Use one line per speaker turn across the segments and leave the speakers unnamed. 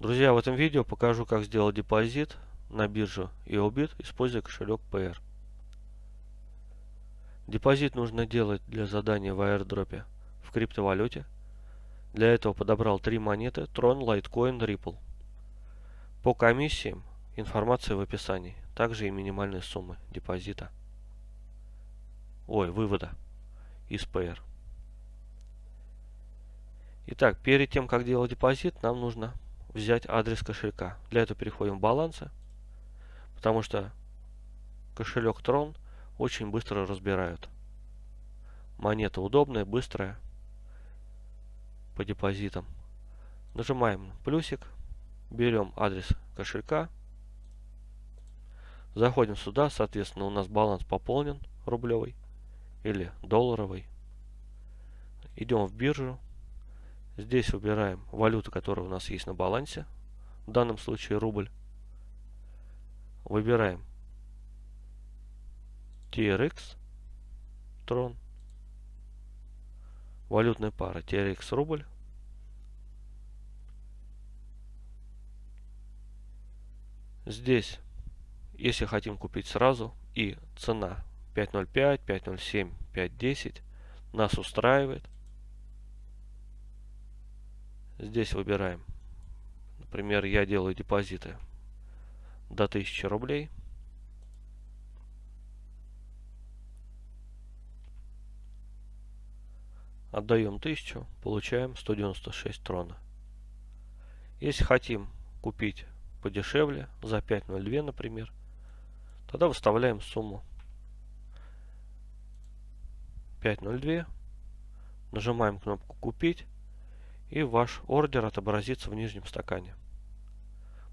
Друзья, в этом видео покажу, как сделать депозит на биржу EOBIT, используя кошелек PR. Депозит нужно делать для задания в airdrop в криптовалюте. Для этого подобрал три монеты Tron, Litecoin, Ripple. По комиссиям информация в описании, также и минимальные суммы депозита. Ой, вывода из PR. Итак, перед тем, как делать депозит, нам нужно взять адрес кошелька. Для этого переходим в балансы, потому что кошелек Tron очень быстро разбирают. Монета удобная, быстрая, по депозитам. Нажимаем плюсик, берем адрес кошелька, заходим сюда, соответственно у нас баланс пополнен рублевый или долларовый. Идем в биржу, Здесь выбираем валюту, которая у нас есть на балансе. В данном случае рубль. Выбираем TRX Tron. Валютная пара TRX рубль. Здесь, если хотим купить сразу, и цена 5.05, 5.07, 5.10 нас устраивает – Здесь выбираем. Например, я делаю депозиты до 1000 рублей. Отдаем 1000, получаем 196 трона. Если хотим купить подешевле, за 5.02, например, тогда выставляем сумму 5.02, нажимаем кнопку «Купить», и ваш ордер отобразится в нижнем стакане.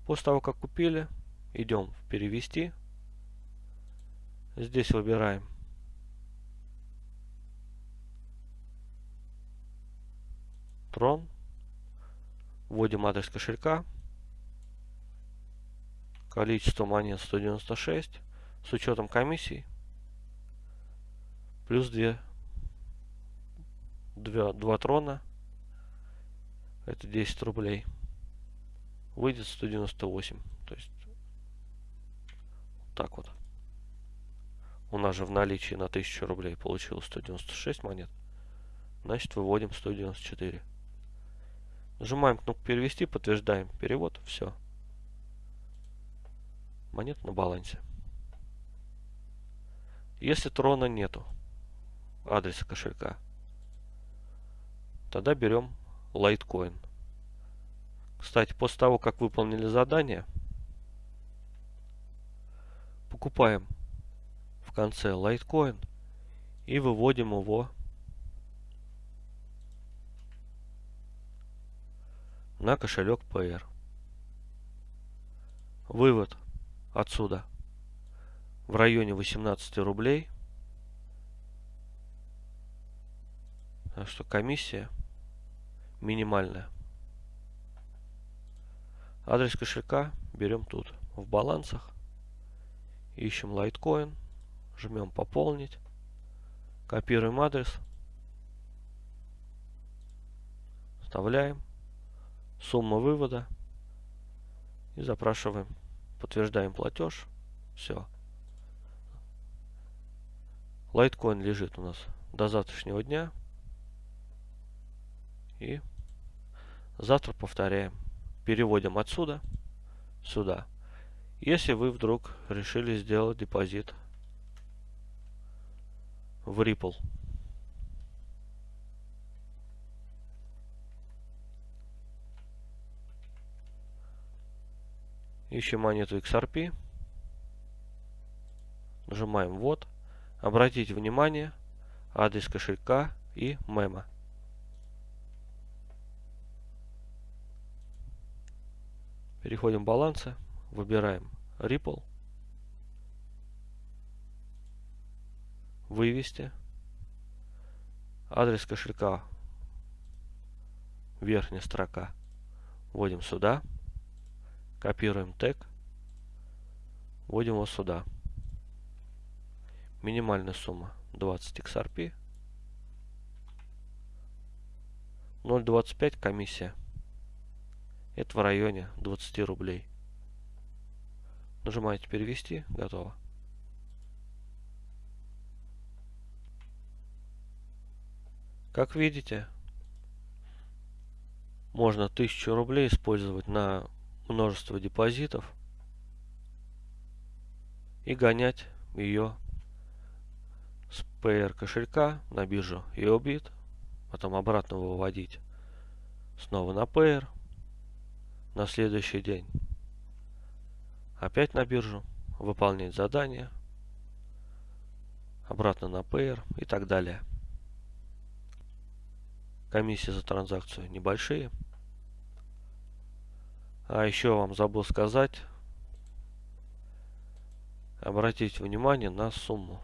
После того, как купили, идем в «Перевести». Здесь выбираем Трон. Вводим адрес кошелька. Количество монет 196 с учетом комиссий. Плюс 2, 2, 2 трона это 10 рублей. Выйдет 198. То есть так вот. У нас же в наличии на 1000 рублей получилось 196 монет. Значит, выводим 194. Нажимаем кнопку перевести, подтверждаем перевод. Все. Монет на балансе. Если трона нету, адреса кошелька, тогда берем Litecoin. Кстати, после того, как выполнили задание, покупаем в конце Litecoin и выводим его на кошелек PR. Вывод отсюда в районе 18 рублей. Так что комиссия минимальная. Адрес кошелька берем тут, в балансах. Ищем Litecoin, жмем пополнить, копируем адрес, вставляем, сумма вывода и запрашиваем, подтверждаем платеж. Все. Litecoin лежит у нас до завтрашнего дня. И завтра повторяем. Переводим отсюда сюда. Если вы вдруг решили сделать депозит в Ripple. Ищем монету XRP. Нажимаем «Вот». Обратите внимание, адрес кошелька и мема. Переходим в балансы, выбираем Ripple, вывести, адрес кошелька, верхняя строка, вводим сюда, копируем тег, вводим его сюда. Минимальная сумма 20 XRP, 0.25 комиссия. Это в районе 20 рублей. Нажимаете перевести, готово. Как видите, можно 1000 рублей использовать на множество депозитов и гонять ее с PR кошелька на биржу EOBIT, потом обратно выводить снова на PR на следующий день. Опять на биржу, выполнять задание, обратно на PR и так далее. Комиссии за транзакцию небольшие. А еще вам забыл сказать, обратить внимание на сумму.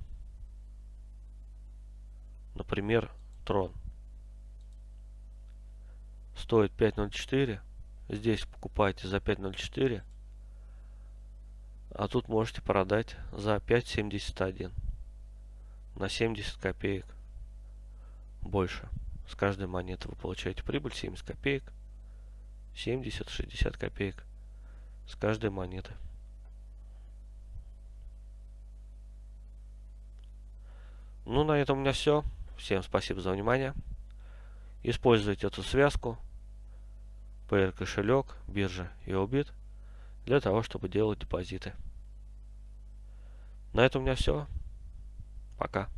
Например, трон. Стоит 5.04. Здесь покупаете за 5.04. А тут можете продать за 5.71. На 70 копеек больше. С каждой монеты вы получаете прибыль 70 копеек. 70-60 копеек с каждой монеты. Ну, на этом у меня все. Всем спасибо за внимание. Используйте эту связку. PR кошелек, биржа и Obit для того, чтобы делать депозиты. На этом у меня все. Пока.